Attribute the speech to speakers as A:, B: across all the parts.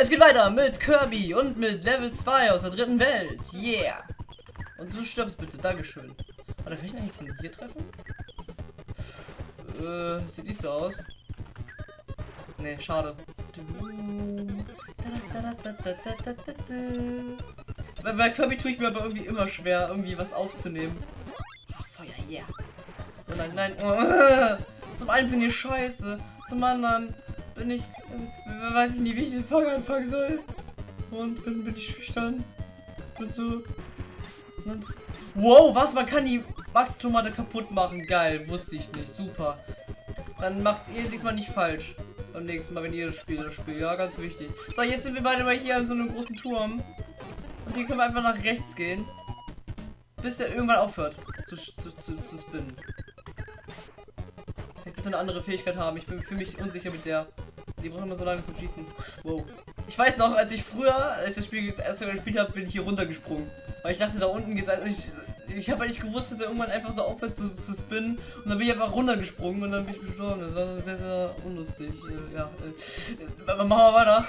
A: Es geht weiter mit Kirby und mit Level 2 aus der dritten Welt. Yeah. Und du stirbst bitte. Dankeschön. Warte, kann ich eigentlich von hier treffen? Äh, sieht nicht so aus. Nee, schade. Bei, bei Kirby tue ich mir aber irgendwie immer schwer, irgendwie was aufzunehmen. Ah, Feuer, yeah. Oh nein, nein. Oh, zum einen bin ich scheiße, zum anderen bin ich, äh, weiß ich nicht, wie ich den Fang anfangen soll. Und bin, bin ich schüchtern. Und so. Und wow, was? Man kann die Wachstomate kaputt machen. Geil, wusste ich nicht. Super. Dann macht's ihr diesmal nicht falsch. Beim nächsten Mal, wenn ihr das Spiel das Spiel. Ja, ganz wichtig. So, jetzt sind wir beide mal hier an so einem großen Turm. Und hier können wir einfach nach rechts gehen. Bis er irgendwann aufhört zu, zu, zu, zu spinnen. Ich bitte eine andere Fähigkeit haben. Ich bin für mich unsicher mit der. Die brauchen immer so lange zum Schießen. Wow. Ich weiß noch, als ich früher, als ich das Spiel das erste Mal gespielt habe, bin ich hier runtergesprungen. Weil ich dachte, da unten geht's. Also ich, ich habe eigentlich gewusst, dass er irgendwann einfach so aufhört zu, zu spinnen. Und dann bin ich einfach runtergesprungen und dann bin ich gestorben. Das war sehr, sehr unlustig. Äh, Ja. Äh, machen wir weiter.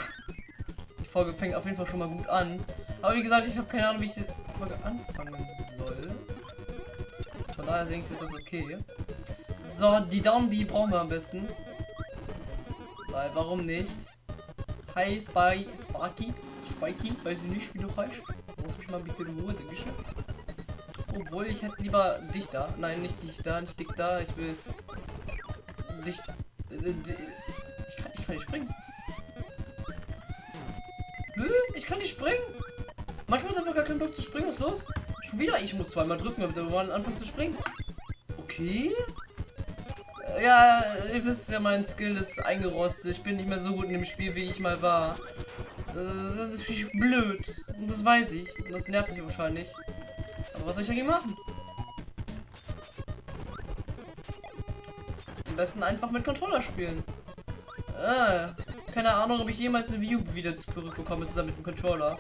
A: Die Folge fängt auf jeden Fall schon mal gut an. Aber wie gesagt, ich habe keine Ahnung, wie ich die Folge anfangen soll. Von daher denke ich, ist das okay. So, die Downbee brauchen wir am besten. Weil, warum nicht? Hi, Spy, Sparky, Spikey, weiß ich nicht, wie du heißt. Lass mich mal bitte in Ruhe, Dankeschön. Obwohl, ich hätte lieber dich da. Nein, nicht dich da, nicht dich da. Ich will dich. äh, di- Ich kann, ich kann nicht springen. Ich kann nicht springen. Manchmal ist einfach gar kein Bock zu springen. Was ist los? Schon wieder? Ich muss zweimal drücken, damit wir mal anfangen zu springen. Okay. Ja, ihr wisst ja, mein Skill ist eingerostet. Ich bin nicht mehr so gut in dem Spiel, wie ich mal war. Äh, Das ist blöd. Das weiß ich. Und das nervt mich wahrscheinlich. Aber was soll ich dagegen machen? Am besten einfach mit Controller spielen. Äh, keine Ahnung, ob ich jemals eine View wieder zurückbekomme zusammen mit dem Controller.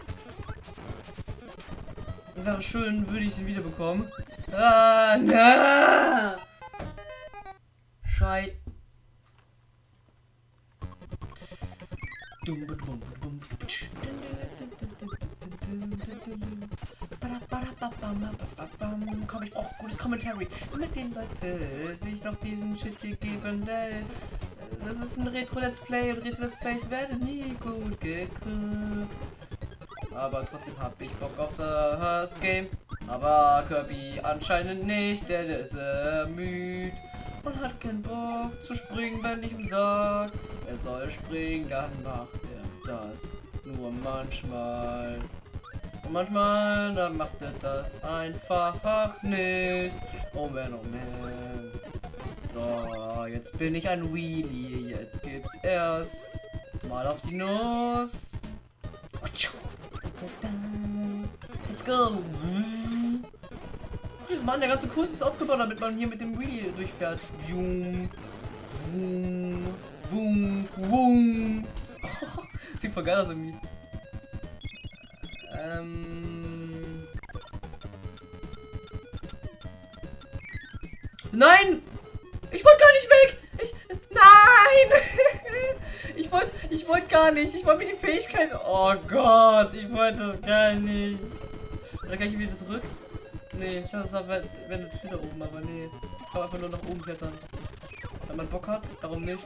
A: Wäre schön, würde ich den wiederbekommen. Ah, na! Dum, Komm, ich brauche gutes Commentary. Mit den Leuten sich noch diesen Shit hier geben will. Das ist ein Retro-Let's Play und Retro-Let's Plays werden nie gut geguckt. Aber trotzdem hab ich Bock auf das Game. Aber Kirby anscheinend nicht, denn er ist äh, und hat keinen Bock zu springen, wenn ich ihm sag, er soll springen, dann macht er das nur manchmal. Und manchmal, dann macht er das einfach nicht. Oh man, oh man. So, jetzt bin ich ein Wheelie. Jetzt gibt's erst mal auf die Nuss. Let's go. Dieses Mann, der ganze Kurs ist aufgebaut, damit man hier mit dem Wheelie durchfährt. Zoom, zoom, wum, wum. Sieht voll geil aus irgendwie. Ähm. Nein! Ich wollte gar nicht weg! Ich. Nein! ich wollte. Ich wollte gar nicht. Ich wollte mir die Fähigkeit. Oh Gott, ich wollte das gar nicht. Oder kann ich wieder zurück? Nee, ich dachte, das wäre wär wieder oben, aber nee. Ich kann einfach nur nach oben klettern. Wenn man Bock hat, warum nicht?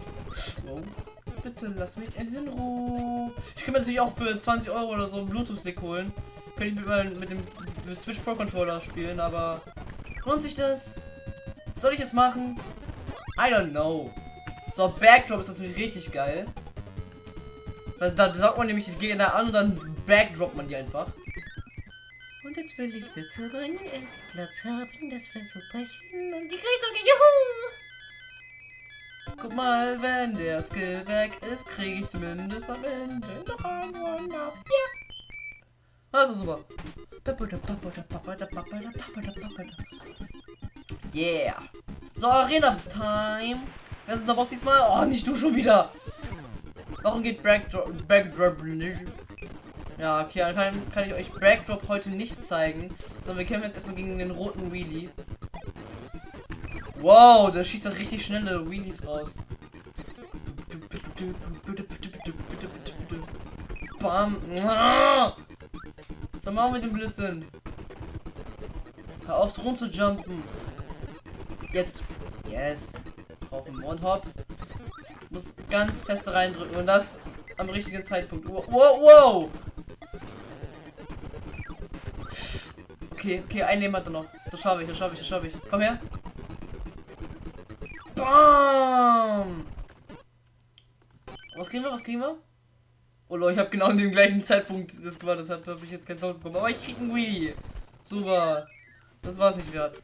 A: Oh. Bitte lass mich in Ruhe. Ich kann mir natürlich auch für 20 Euro oder so einen Bluetooth-Stick holen. Könnte ich mit, meinem- mit dem Switch Pro Controller spielen, aber lohnt sich das? Soll ich es machen? I don't know. So, Backdrop ist natürlich richtig geil. Da, da saugt man nämlich die Gegner an und dann backdroppt man die einfach. Jetzt will ich bitte meinen ersten Platz haben, das wäre super schön. Und die sogar Juhu! Guck mal, wenn der Skill weg ist, kriege ich zumindest am Ende noch ein One-Up. Ja! Ist super. Yeah. So, Arena Time. Wer ist unser Boss diesmal? Oh, nicht du schon wieder. Warum geht Backdrop, Backdrop nicht? Ja, okay, dann kann, kann ich euch Backdrop heute nicht zeigen. Sondern wir kämpfen jetzt erstmal gegen den roten Wheelie. Wow, der schießt doch richtig schnelle Wheelies raus. Bam. Was machen wir mit dem Blödsinn? Hör auf, rum zu jumpen. Jetzt. Yes. Auf den und hopp. Muss ganz fest reindrücken und das am richtigen Zeitpunkt. Wow, wow. Okay, okay, ein Leben hat er noch. Das schaffe ich, das schaffe ich, das schaffe ich. Komm her. Bam! Was kriegen wir, was kriegen wir? Oh Leute, ich habe genau in dem gleichen Zeitpunkt das gemacht, deshalb habe ich jetzt kein Tod bekommen. Aber ich krieg einen Wii. Super. Das war es nicht wert.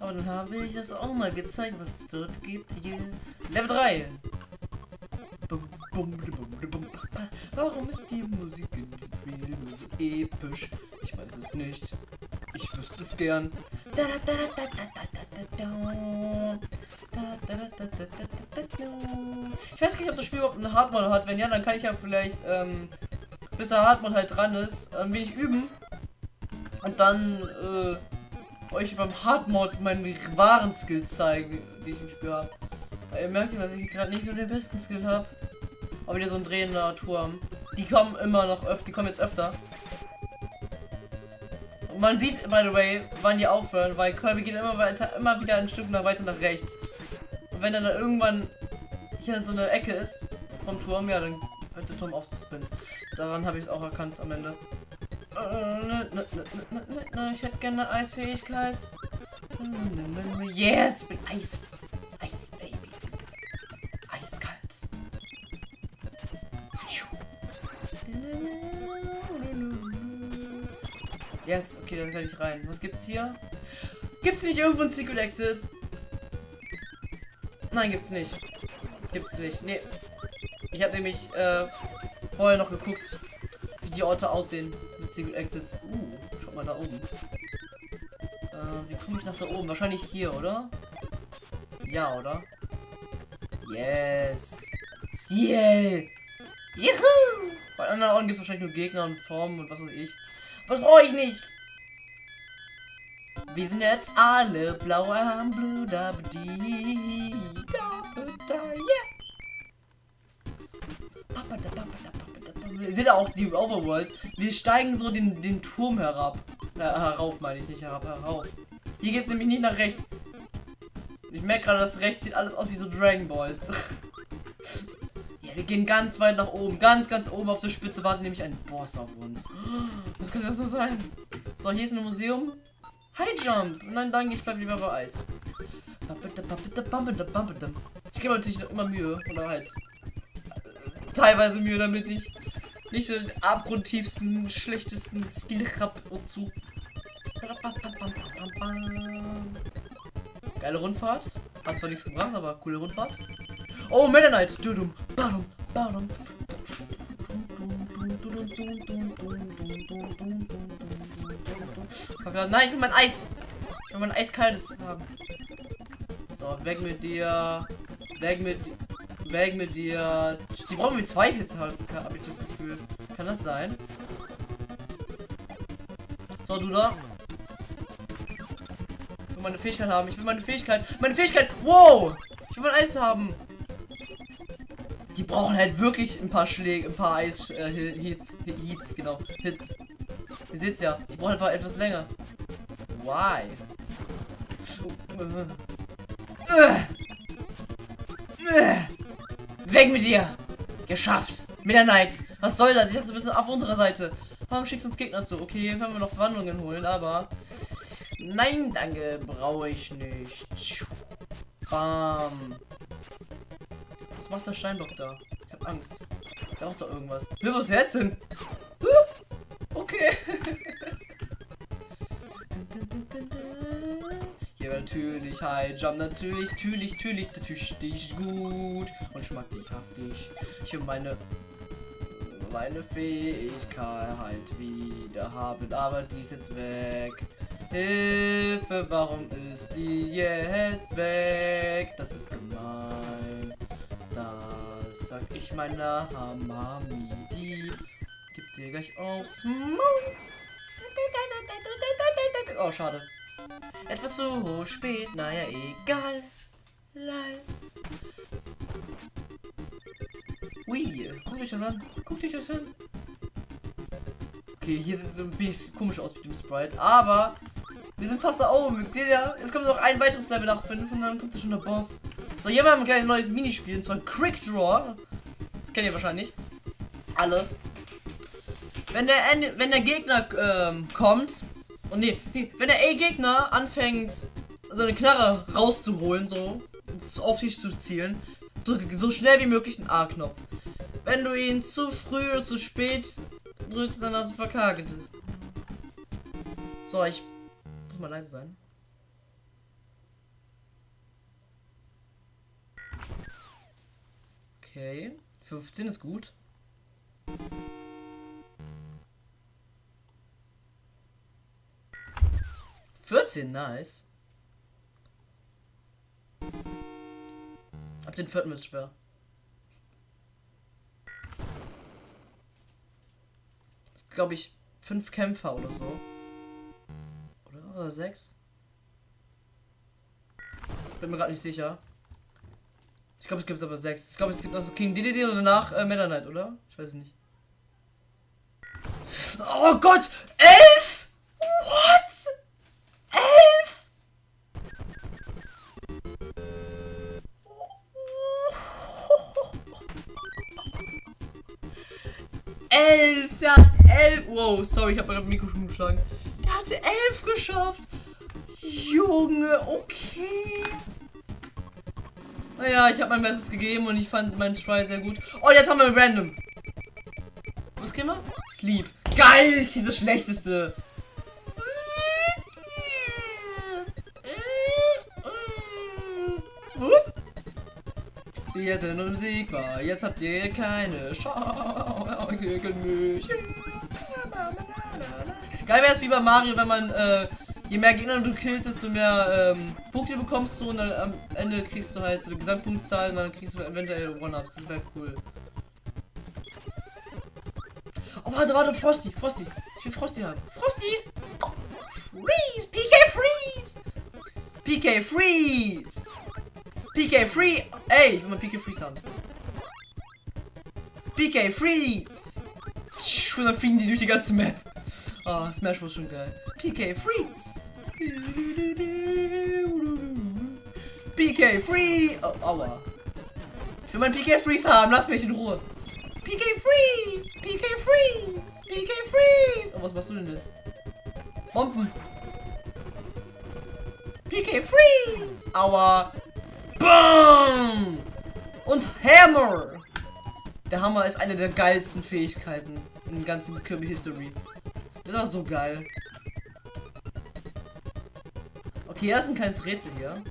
A: Aber dann habe ich das auch mal gezeigt, was es dort gibt. Hier. Level 3. Warum ist die Musik in diesem Film so episch? Ich weiß es nicht. Ich wüsste es gern. Ich weiß nicht, ob das Spiel überhaupt einen Hardmode hat. Wenn ja, dann kann ich ja vielleicht, ähm, bis der Hardmode halt dran ist, ein wenig üben. Und dann, äh, euch beim Hardmode meinen wahren Skill zeigen, die ich im Spiel habe. Weil ihr merkt ja, dass ich gerade nicht so den besten Skill habe. Aber wieder so ein drehender Turm. Die kommen immer noch öfter, die kommen jetzt öfter. Man sieht, by the way, wann die aufhören, weil Kirby geht immer weiter, immer wieder ein Stück nach weiter nach rechts. Und wenn er dann irgendwann hier in so eine Ecke ist vom Turm, ja, dann hört der Turm auf zu spinnen. Daran habe ich es auch erkannt am Ende. Ich hätte gerne Eisfähigkeit. Yes, ich bin. Eis, Yes, okay, dann kann ich rein. Was gibt's hier? Gibt's nicht irgendwo ein Secret Exit? Nein, gibt's nicht. Gibt's nicht. Nee. Ich habe nämlich äh, vorher noch geguckt, wie die Orte aussehen mit Secret Exits. Uh, schau mal da oben. Äh, wie komme ich nach da oben? Wahrscheinlich hier, oder? Ja, oder? Yes. Ciel. Juhu! Bei anderen Orten gibt es wahrscheinlich nur Gegner und Formen und was weiß ich. Was brauche ich nicht? Wir sind jetzt alle blau am Blue da yeah. Ihr seht auch die Overworld. Wir steigen so den, den Turm herab. Äh, herauf meine ich nicht herab, herauf. Hier geht es nämlich nicht nach rechts. Ich merke gerade, dass rechts sieht alles aus wie so Dragon Balls. ja, wir gehen ganz weit nach oben. Ganz, ganz oben auf der Spitze wartet nämlich ein Boss auf uns. Was könnte das nur sein? So, hier ist ein Museum. High Jump. Nein, danke, ich bleibe lieber bei Eis. Ich gebe natürlich immer Mühe. Oder halt teilweise Mühe, damit ich nicht den abgrundtiefsten, schlechtesten Skill hab und zu. Geile Rundfahrt. Hat zwar nichts gebracht, aber coole Rundfahrt. Oh, Meta Knight. Nein, ich will mein Eis. Ich will mein eiskaltes haben. So, weg mit dir. Weg mit Weg mit dir. Die brauchen wir zwei halten, habe ich das Gefühl. Kann das sein? So, du da. Ich will meine Fähigkeit haben. Ich will meine Fähigkeit. Meine Fähigkeit. Wow! Ich will mein Eis haben. Die brauchen halt wirklich ein paar Schläge, ein paar Eis äh, Hits, Hits, genau, Hits. Ihr seht's ja, die brauchen einfach etwas länger. Why? Weg mit dir! Geschafft! Mit der Neid! Was soll das? Ich dachte, du bist auf unserer Seite. Warum schickst du uns Gegner zu? Okay, können wir noch Wandlungen holen, aber... Nein, danke, brauche ich nicht. Bam. Was macht der Steinblock da? Ich hab Angst. Da auch da irgendwas. Hör, was jetzt hin? Okay. Hier natürlich High Jump, natürlich, natürlich, natürlich, natürlich gut und schmacklich haftig. Ich will meine meine Fähigkeit halt wieder haben, aber die ist jetzt weg. Hilfe, warum ist die jetzt weg? Das ist gemein. Sag ich meiner Hamami. Die gibt dir gleich aufs Maul. Oh, schade. Etwas so spät, naja, egal. Lal. Ui, guck dich das an. Guck dich das an. Okay, hier sieht es so ein bisschen komisch aus mit dem Sprite, aber wir sind fast da oben. Es kommt noch ein weiteres Level nach 5 und dann kommt da schon der Boss. So, hier haben wir ein neues Minispiel, und zwar Quick Draw. Das kennt ihr wahrscheinlich. Alle. Wenn der, wenn der Gegner ähm, kommt, und nee, wenn der A-Gegner anfängt, so eine Knarre rauszuholen, so, auf dich zu zielen, drücke so schnell wie möglich den A-Knopf. Wenn du ihn zu früh oder zu spät drückst, dann hast du verkackt. So, ich muss mal leise sein. Okay, 15 ist gut. 14, nice. Ab den vierten wird schwer. Das glaube ich fünf Kämpfer oder so. Oder? Oder sechs? Bin mir gerade nicht sicher. Ich glaube, es gibt aber sechs. Ich glaube, es gibt also King DDD und danach äh, Meta Knight, oder? Ich weiß nicht. Oh Gott! Elf! What? Elf! Elf! Der hat elf! Wow, sorry, ich habe gerade Mikro schon geschlagen. Der hatte elf geschafft! Junge, okay. Naja, ich habe mein Bestes gegeben und ich fand meinen Try sehr gut. Oh, jetzt haben wir Random. Was kriegen wir? Sleep. Geil, ich das Schlechteste. Jetzt sind unsiegbar. Jetzt habt ihr keine Chance gegen mich. Geil wäre es wie bei Mario, wenn man äh, je mehr Gegner du killst, desto mehr ähm, Punkte bekommst du und dann am Ende kriegst du halt so die Gesamtpunktzahl und dann kriegst du eventuell One-Ups. Das wäre cool. Oh, warte, warte, Frosty, Frosty. Ich will Frosty haben. Frosty! Freeze! PK Freeze! PK Freeze! PK Free! Ey, ich will mal PK Freeze haben. PK Freeze! Und dann fliegen die durch die ganze Map. Oh, Smash war schon geil. PK Freeze! PK Free! Oh, aua. Ich will mein PK Freeze haben, lass mich in Ruhe. PK Freeze! PK Freeze! PK Freeze! Oh, was machst du denn jetzt? Bomben! PK Freeze! Aua! Bam! Und Hammer! Der Hammer ist eine der geilsten Fähigkeiten in der ganzen Kirby History. Das war so geil. Okay, das ist ein kleines Rätsel hier.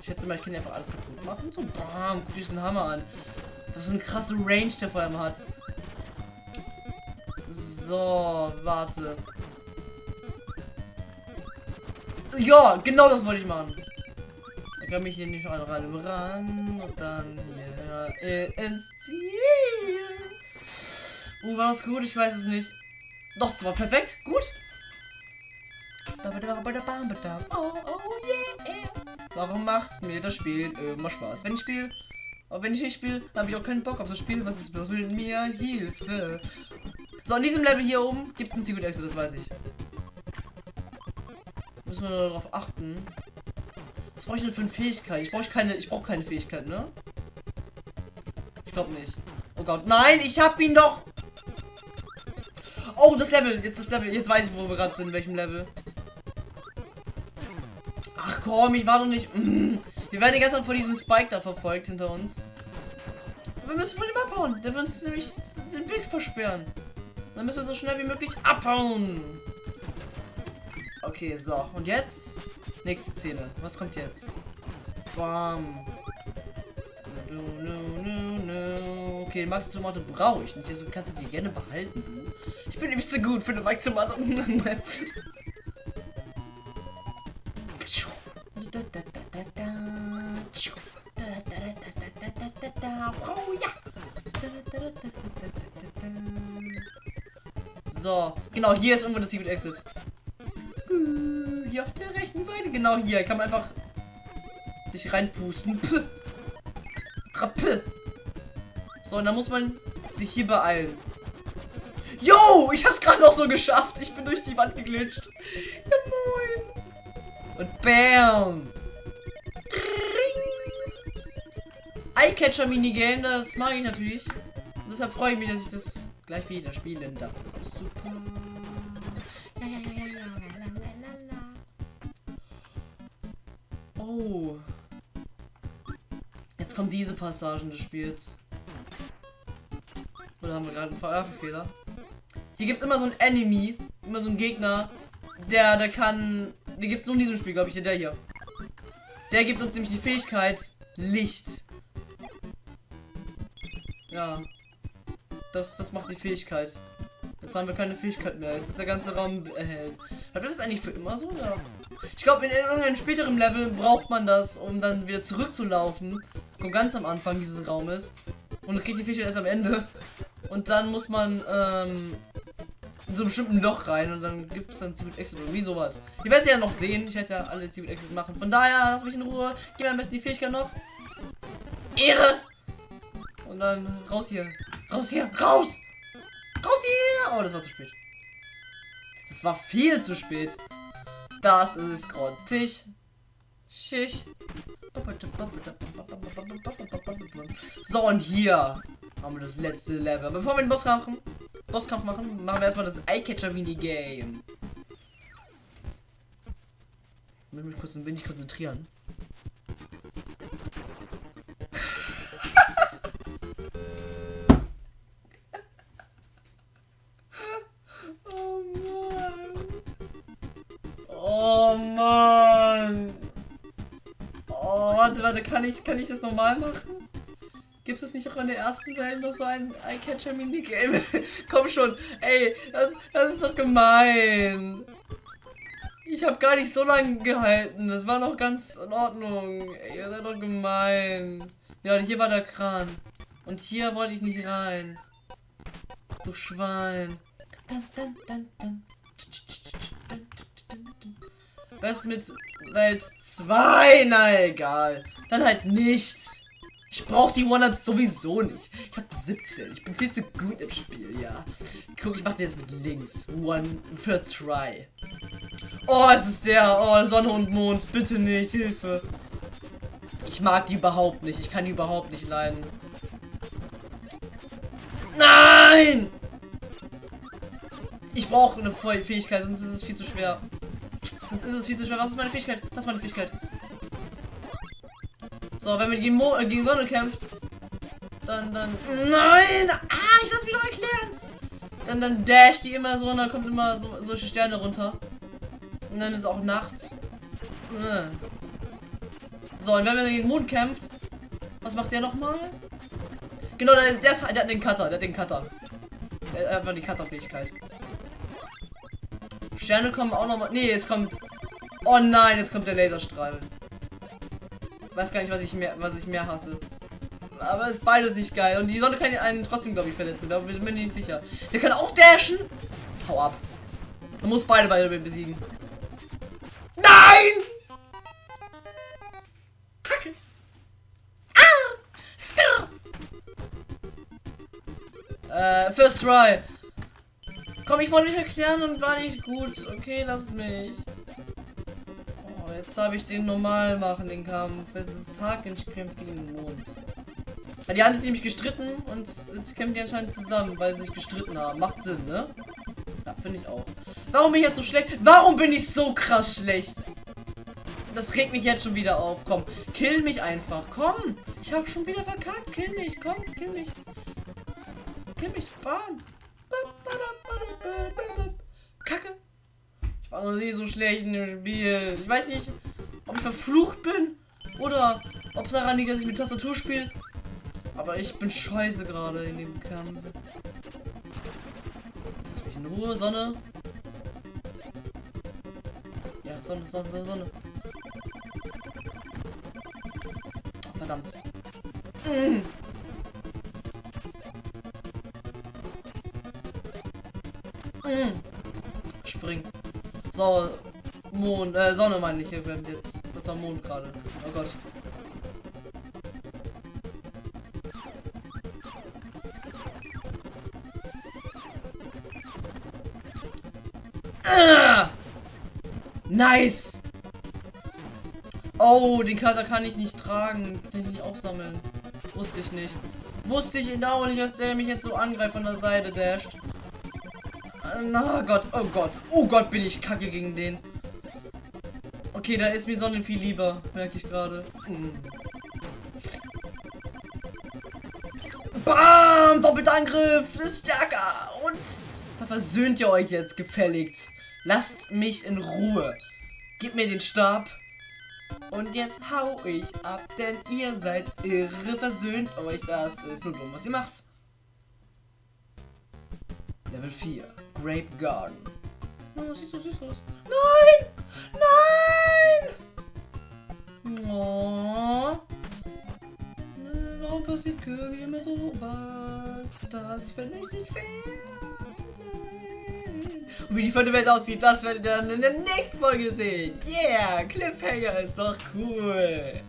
A: Ich schätze mal, ich kann einfach alles kaputt machen. So, bam, guck diesen Hammer an. Das ist eine krasse Range, der vor allem hat. So, warte. Ja, genau das wollte ich machen kann mich hier nicht rein ran und dann hier ins Ziel. Uh, war das gut? Ich weiß es nicht. Doch, war perfekt. Gut. Oh, oh yeah. Warum macht mir das Spiel immer Spaß? Wenn ich spiele, aber wenn ich nicht spiele, habe ich auch keinen Bock auf das Spiel, was es bloß will mir Hilfe. So, in diesem Level hier oben gibt es ein Secret Exit, das weiß ich. Müssen wir darauf achten. Was brauche ich denn für eine Fähigkeit? Ich brauche keine, ich brauche keine Fähigkeit, ne? Ich glaube nicht. Oh Gott, nein, ich habe ihn doch. Oh, das Level, jetzt das Level, jetzt weiß ich, wo wir gerade sind, in welchem Level. Ach komm, ich war doch nicht. Mm. Wir werden die ganze von diesem Spike da verfolgt hinter uns. Wir müssen von ihm abhauen. Der wird uns nämlich den Weg versperren. Dann müssen wir so schnell wie möglich abhauen. Okay, so. Und jetzt? Nächste Szene. Was kommt jetzt? Bam. Okay, Max Tomate brauche ich nicht. Also kannst du die gerne behalten. Ich bin nämlich zu gut für eine Tomate. So, genau, hier ist irgendwo das Secret Exit hier auf der rechten Seite. Genau hier. Kann man einfach sich reinpusten. So, und dann muss man sich hier beeilen. Ich hab's gerade noch so geschafft. Ich bin durch die Wand geglitscht. Ja, moin. Und bam. Eyecatcher Minigame, das mag ich natürlich. Und deshalb freue ich mich, dass ich das gleich wieder spielen darf. Das ist super. La, la, la. Oh. Jetzt kommen diese Passagen des Spiels. Oder haben wir gerade einen Verfehler? Hier gibt es immer so ein Enemy, immer so ein Gegner, der, der kann. Die gibt es nur in diesem Spiel, glaube ich, der hier. Der gibt uns nämlich die Fähigkeit Licht. Ja. Das, das macht die Fähigkeit. Jetzt haben wir keine Fähigkeit mehr. Jetzt ist der ganze Raum erhellt. Aber das ist eigentlich für immer so, oder? Ich glaube, in irgendeinem späteren Level braucht man das, um dann wieder zurückzulaufen. Und ganz am Anfang dieses Raumes. Und kriegt die Fähigkeit erst am Ende. Und dann muss man ähm, in so einem bestimmten Loch rein und dann gibt es dann Secret Exit oder wie sowas. Ich werde es ja noch sehen. Ich werde ja alle Secret Exit machen. Von daher, lass mich in Ruhe. Gib mir am besten die Fähigkeit noch. Ehre! Und dann raus hier. Raus hier. Raus! Raus hier! Oh, das war zu spät. Das war viel zu spät. Das ist grottig. Schisch. So, und hier haben wir das letzte Level. Bevor wir den Bosskampf machen, Bosskampf machen, machen wir erstmal das Eyecatcher Minigame. Ich muss mich kurz ein wenig konzentrieren. oh Mann. Oh Mann. Oh, warte, warte, kann ich, kann ich das normal machen? Gibt es nicht auch in der ersten Welt nur so ein Eyecatcher Minigame? Komm schon, ey, das, das ist doch gemein. Ich habe gar nicht so lange gehalten. Das war noch ganz in Ordnung. Ey, ihr seid doch gemein. Ja, und hier war der Kran. Und hier wollte ich nicht rein. Du Schwein. Was ist mit Welt 2? Na egal. Dann halt nichts. Ich brauche die One-Ups sowieso nicht. Ich habe 17. Ich bin viel zu gut im Spiel, ja. Guck, ich mache den jetzt mit links. One first try. Oh, es ist der. Oh, Sonne und Mond. Bitte nicht. Hilfe. Ich mag die überhaupt nicht. Ich kann die überhaupt nicht leiden. Nein! Ich brauche eine Fähigkeit, sonst ist es viel zu schwer. Sonst ist es viel zu schwer. Was ist meine Fähigkeit? Was ist meine Fähigkeit? So, wenn man gegen, Mo äh, gegen Sonne kämpft, dann, dann. Nein! Ah, ich lass mich doch erklären! Dann, dann dash die immer so und dann kommt immer so, solche Sterne runter. Und dann ist es auch nachts. So, und wenn man gegen Mond kämpft, was macht der nochmal? Genau, der, ist, der, ist, der hat den Cutter, der hat den Cutter. Der hat einfach die Cutter-Fähigkeit. Sterne kommen auch nochmal. Nee, es kommt. Oh nein, es kommt der Laserstrahl. Weiß gar nicht, was ich mehr, was ich mehr hasse. Aber es ist beides nicht geil. Und die Sonne kann einen trotzdem, glaube ich, verletzen. Da bin ich nicht sicher. Der kann auch dashen. Hau ab. Man muss beide beide besiegen. Nein! Kacke. Ah! Scar! Äh, first try. Komm, ich wollte nicht erklären und war nicht gut. Okay, lasst mich. Jetzt habe ich den normal machen, den Kampf. Jetzt ist Tag und ich kämpfe gegen den Mond. Die haben sich nämlich gestritten und jetzt kämpfen die anscheinend zusammen, weil sie sich gestritten haben. Macht Sinn, ne? Ja, finde ich auch. Warum bin ich jetzt so schlecht? Warum bin ich so krass schlecht? Das regt mich jetzt schon wieder auf. Komm, kill mich einfach. Komm, ich habe schon wieder verkackt. Kill mich, komm, kill mich. Kill mich, bam. Kacke war noch nie so schlecht in dem Spiel. Ich weiß nicht, ob ich verflucht bin oder ob es daran liegt, dass ich mit Tastatur spiele. Aber ich bin scheiße gerade in dem Kampf. Ich in Ruhe, Sonne. Ja, Sonne, Sonne, Sonne, Sonne. Verdammt. Mm. Mm. So, Mond, äh, Sonne meine ich hier jetzt. Das war Mond gerade. Oh Gott. Ah! Nice! Oh, den Kater kann ich nicht tragen. Kann ich nicht aufsammeln. Wusste ich nicht. Wusste ich genau nicht, dass der mich jetzt so angreift von der Seite dasht. Na Gott, oh Gott. Oh Gott, bin ich kacke gegen den. Okay, da ist mir Sonnen viel lieber, merke ich gerade. Hm. Bam! Doppelter Angriff! Ist stärker! Und da versöhnt ihr euch jetzt gefälligst. Lasst mich in Ruhe. Gib mir den Stab. Und jetzt hau ich ab, denn ihr seid irre, versöhnt euch. Das ist nur dumm, was ihr macht. Level 4. Grape Garden. Oh, sieht so süß aus. Nein! Nein! Oh. Warum passiert Kirby immer so was? Das finde ich nicht fair. Und wie die vierte Welt aussieht, das werdet ihr dann in der nächsten Folge sehen. Yeah, Cliffhanger ist doch cool.